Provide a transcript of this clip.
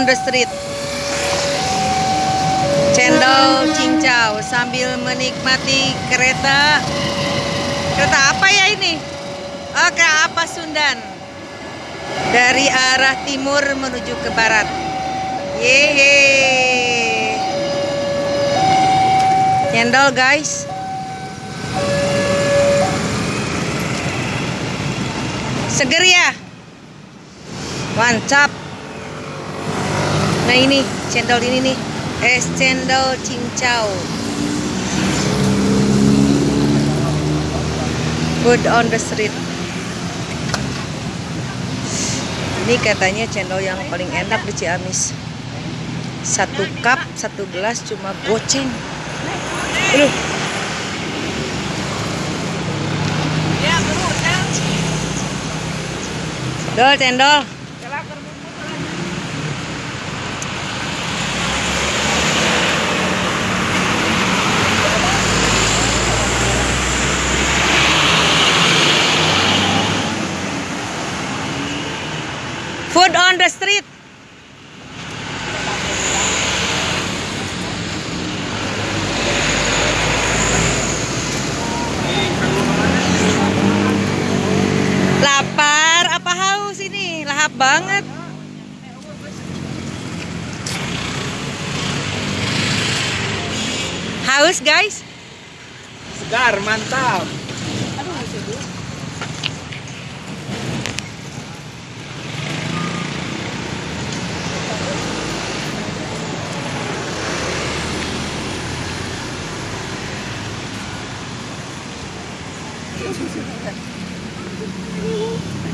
on the street. Cendol cincau sambil menikmati kereta. Kereta apa ya ini? Oh, kereta apa Sundan? Dari arah timur menuju ke barat. Yeay. Cendol guys. Seger ya? Mantap. Nah ini cendol ini nih, es cendol cincau. Food on the street. Ini katanya cendol yang paling enak di Ciamis. Satu cup, satu gelas cuma goceng. Aduh. Dol cendol. Food on the street. Lapar apa haus ini? Lahap banget. Haus guys? Segar, mantap. Thank you.